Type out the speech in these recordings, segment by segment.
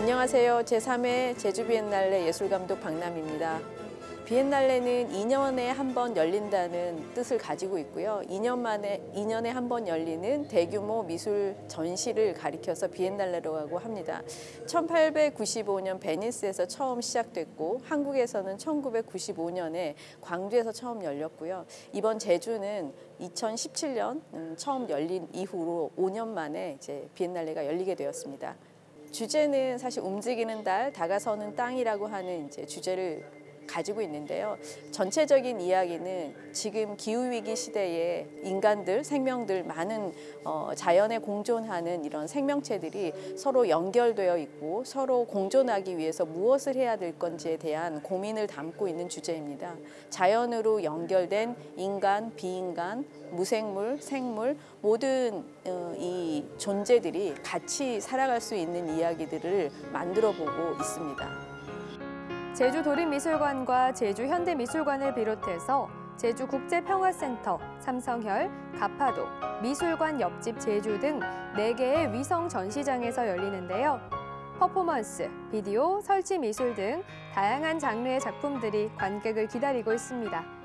안녕하세요. 제3회 제주 비엔날레 예술감독 박남입니다. 비엔날레는 2년에 한 번 열린다는 뜻을 가지고 있고요. 2년 만에 2년에 한 번 열리는 대규모 미술 전시를 가리켜서 비엔날레라고 합니다. 1895년 베니스에서 처음 시작됐고 한국에서는 1995년에 광주에서 처음 열렸고요. 이번 제주는 2017년 음, 처음 열린 이후로 5년 만에 이제 비엔날레가 열리게 되었습니다. 주제는 사실 움직이는 달, 다가서는 땅이라고 하는 이제 주제를 가지고 있는데요. 전체적인 이야기는 지금 기후위기 시대에 인간들, 생명들, 많은 어, 자연에 공존하는 이런 생명체들이 서로 연결되어 있고 서로 공존하기 위해서 무엇을 해야 될 건지에 대한 고민을 담고 있는 주제입니다. 자연으로 연결된 인간, 비인간, 무생물, 생물 모든 어, 이 존재들이 같이 살아갈 수 있는 이야기들을 만들어 보고 있습니다. 제주 도립미술관과 제주 현대미술관을 비롯해서 제주 국제평화센터, 삼성혈, 가파도, 미술관 옆집 제주 등 4개의 위성 전시장에서 열리는데요. 퍼포먼스, 비디오, 설치 미술 등 다양한 장르의 작품들이 관객을 기다리고 있습니다.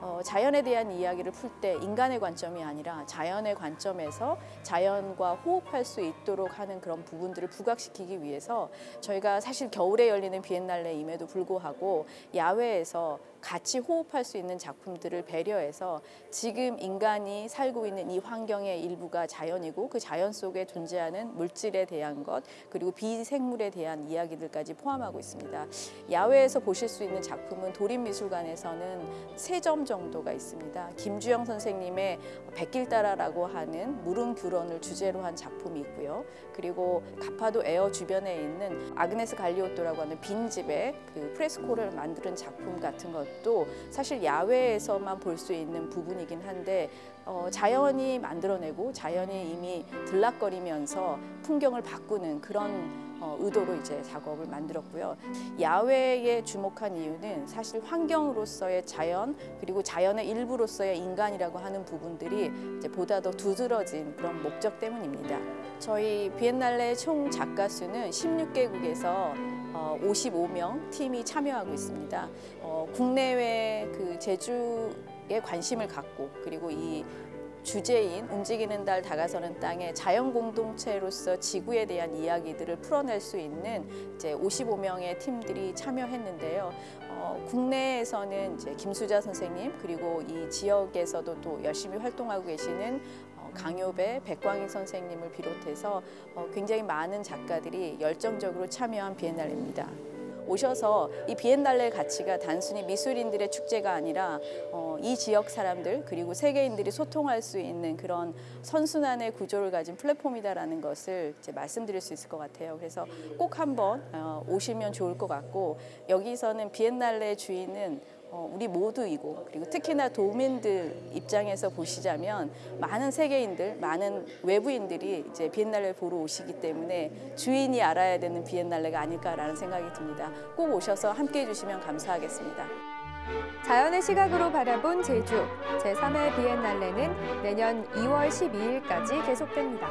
어, 자연에 대한 이야기를 풀 때 인간의 관점이 아니라 자연의 관점에서 자연과 호흡할 수 있도록 하는 그런 부분들을 부각시키기 위해서 저희가 사실 겨울에 열리는 비엔날레임에도 불구하고 야외에서 같이 호흡할 수 있는 작품들을 배려해서 지금 인간이 살고 있는 이 환경의 일부가 자연이고 그 자연 속에 존재하는 물질에 대한 것 그리고 비생물에 대한 이야기들까지 포함하고 있습니다. 야외에서 보실 수 있는 작품은 도립미술관에서는 세 점 정도가 있습니다. 김주영 선생님의 백길 따라라고 하는 무릉 규런을 주제로 한 작품이 있고요. 그리고 가파도 에어 주변에 있는 아그네스 갈리오토라고 하는 빈집의 그 프레스코를 만드는 작품 같은 것도 사실 야외에서만 볼 수 있는 부분이긴 한데 어, 자연이 만들어내고 자연이 이미 들락거리면서 풍경을 바꾸는 그런 어, 의도로 이제 작업을 만들었고요. 야외에 주목한 이유는 사실 환경으로서의 자연 그리고 자연의 일부로서의 인간이라고 하는 부분들이 이제 보다 더 두드러진 그런 목적 때문입니다. 저희 비엔날레 총 작가 수는 16개국에서 어, 55명 팀이 참여하고 있습니다. 어, 국내외 그 제주 에 관심을 갖고 그리고 이 주제인 움직이는 달 다가서는 땅의 자연 공동체로서 지구에 대한 이야기들을 풀어낼 수 있는 이제 55명의 팀들이 참여했는데요. 어, 국내에서는 이제 김수자 선생님 그리고 이 지역에서도 또 열심히 활동하고 계시는 어, 강요배, 백광희 선생님을 비롯해서 어, 굉장히 많은 작가들이 열정적으로 참여한 비엔날레입니다. 오셔서 이 비엔날레 가치가 단순히 미술인들의 축제가 아니라 어, 이 지역 사람들 그리고 세계인들이 소통할 수 있는 그런 선순환의 구조를 가진 플랫폼이다라는 것을 이제 말씀드릴 수 있을 것 같아요. 그래서 꼭 한번 어, 오시면 좋을 것 같고 여기서는 비엔날레 주인은 어, 우리 모두이고 그리고 특히나 도민들 입장에서 보시자면 많은 세계인들, 많은 외부인들이 이제 비엔날레 보러 오시기 때문에 주인이 알아야 되는 비엔날레가 아닐까라는 생각이 듭니다. 꼭 오셔서 함께 해주시면 감사하겠습니다. 자연의 시각으로 바라본 제주 제3회 비엔날레는 내년 2월 12일까지 계속됩니다.